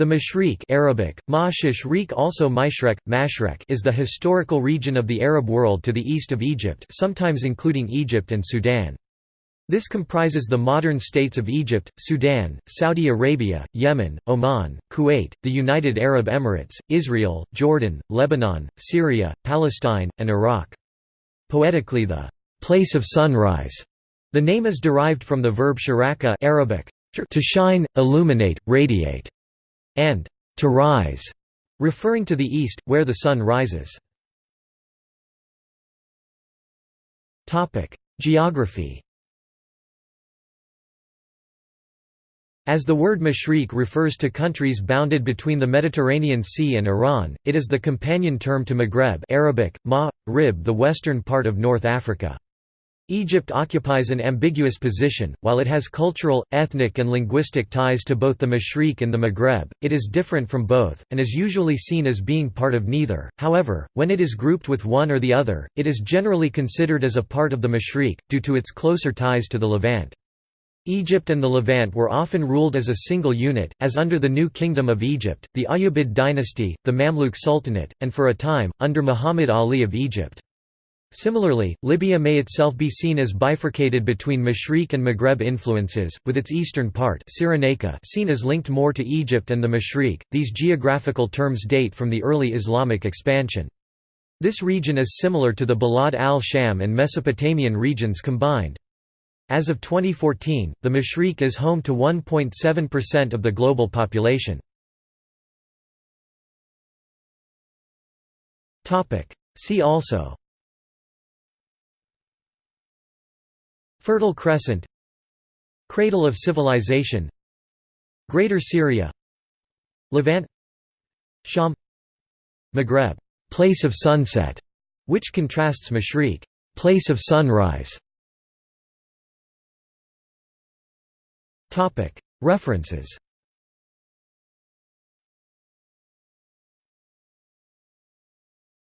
The Mashriq Arabic, Ma'shishriq also Maishrek, Mashrek is the historical region of the Arab world to the east of Egypt sometimes including Egypt and Sudan. This comprises the modern states of Egypt, Sudan, Saudi Arabia, Yemen, Oman, Kuwait, the United Arab Emirates, Israel, Jordan, Lebanon, Syria, Palestine, and Iraq. Poetically the place of sunrise. The name is derived from the verb sharaqa Arabic, to shine, illuminate, radiate and to rise, referring to the east, where the sun rises. Geography As the word Mashriq refers to countries bounded between the Mediterranean Sea and Iran, it is the companion term to Maghreb Arabic, ma, rib the western part of North Africa. Egypt occupies an ambiguous position, while it has cultural, ethnic and linguistic ties to both the Mashriq and the Maghreb, it is different from both, and is usually seen as being part of neither. However, when it is grouped with one or the other, it is generally considered as a part of the Mashriq, due to its closer ties to the Levant. Egypt and the Levant were often ruled as a single unit, as under the New Kingdom of Egypt, the Ayyubid dynasty, the Mamluk Sultanate, and for a time, under Muhammad Ali of Egypt. Similarly, Libya may itself be seen as bifurcated between Mashriq and Maghreb influences, with its eastern part Cyrenaica seen as linked more to Egypt and the Mashriq. These geographical terms date from the early Islamic expansion. This region is similar to the Balad al-Sham and Mesopotamian regions combined. As of 2014, the Mashriq is home to 1.7% of the global population. See also Fertile Crescent Cradle of Civilization Greater Syria Levant Sham Maghreb place of sunset, which contrasts Mashriq place of sunrise. Topic References